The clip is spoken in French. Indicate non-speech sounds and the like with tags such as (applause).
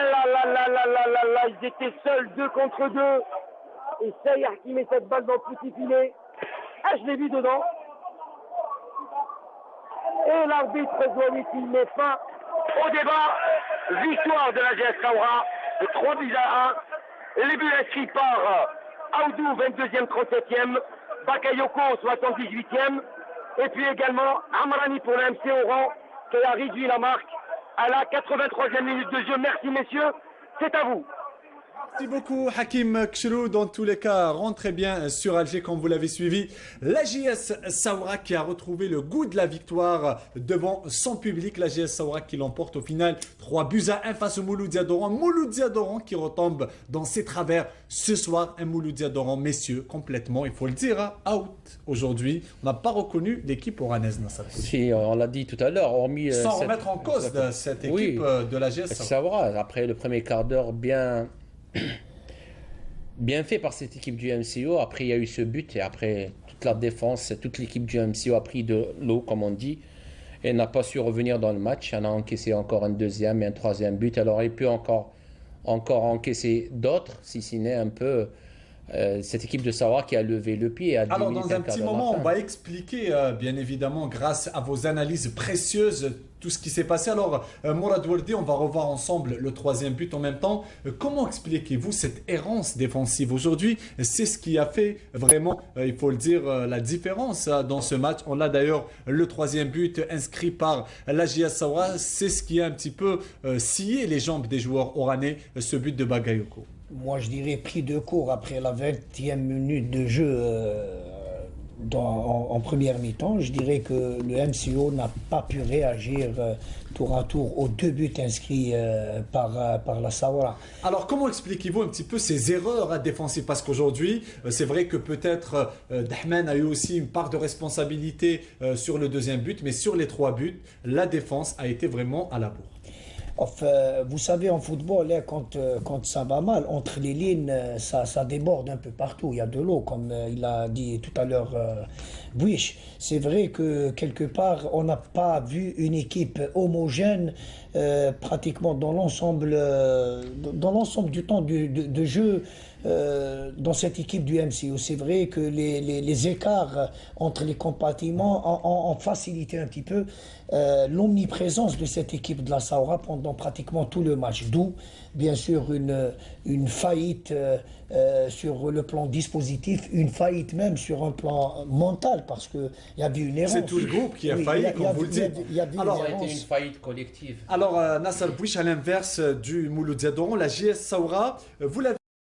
Là là là là là là là, ils étaient seuls deux contre deux. Et Saïr qui met cette balle dans le petit filet. Ah, je l'ai vu dedans. Et l'arbitre il met fin au débat. Victoire de la GS Saoura de 3 buts à 1. Les buts inscrits par Aoudou, 22e, 37e. Bakayoko, 78e. Et puis également Amrani pour l'MC Oran qui a réduit la marque à la 83e minute de jeu. Merci messieurs, c'est à vous. Merci beaucoup Hakim Kchrou. Dans tous les cas, rentrez bien sur Alger comme vous l'avez suivi. La JS Saoura qui a retrouvé le goût de la victoire devant son public. La JS Saoura qui l'emporte au final 3 buts à 1 face au Mouloudia Doran. Mouloudia Doran qui retombe dans ses travers ce soir. Un Mouloudia Doran, messieurs, complètement, il faut le dire, hein, out aujourd'hui. On n'a pas reconnu l'équipe oranaise Si, on l'a dit tout à l'heure, hormis... Euh, Sans remettre en cause cette équipe euh, de la JS Saoura. Après le premier quart d'heure bien (clears throat) bien fait par cette équipe du MCO. Après, il y a eu ce but et après, toute la défense, toute l'équipe du MCO a pris de l'eau, comme on dit, et n'a pas su revenir dans le match. On a encaissé encore un deuxième et un troisième but. Alors, il peut encore, encore encaisser d'autres, si ce n'est un peu euh, cette équipe de Sawa qui a levé le pied. À Alors, dans un petit moment, on va expliquer, euh, bien évidemment, grâce à vos analyses précieuses, tout ce qui s'est passé. Alors, euh, Mourad Wardi, on va revoir ensemble le troisième but en même temps. comment expliquez-vous cette errance défensive aujourd'hui? C'est ce qui a fait vraiment, il faut le dire, la différence dans ce match. On a d'ailleurs le troisième but inscrit par la Sawa. C'est ce qui a un petit peu scié les jambes des joueurs oranais, ce but de Bagayoko moi je dirais pris de court après la 20e minute de jeu euh, en, première mi-temps. Je dirais que le MCO n'a pas pu réagir euh, tour à tour aux deux buts inscrits euh, par, par la Sawara. Alors comment expliquez-vous un petit peu ces erreurs à défensives? Parce qu'aujourd'hui, c'est vrai que peut-être Dahmen a eu aussi une part de responsabilité sur le deuxième but, mais sur les trois buts, la défense a été vraiment à la bourre. Enfin, vous savez, en football, hein, quand, euh, quand ça va mal, entre les lignes, euh, ça, déborde un peu partout. Il y a de l'eau, comme euh, il a dit tout à l'heure Buish. C'est vrai que quelque part, on n'a pas vu une équipe homogène pratiquement dans l'ensemble dans l'ensemble du temps de, de jeu euh, dans cette équipe du MCO. C'est vrai que les, les, écarts entre les compartiments ont, facilité un petit peu euh, l'omniprésence de cette équipe de la Saoura pendant pratiquement tout le match. D'où, bien sûr, une, une faillite euh, sur le plan dispositif, une faillite même sur un plan mental, parce qu'il y a eu une erreur. C'est tout le groupe qui a failli, comme vous le dites. Il y a, Alors, été une faillite collective. Alors, Nassar Bouich, à l'inverse du Mouloudia la JS Saoura, vous l'avez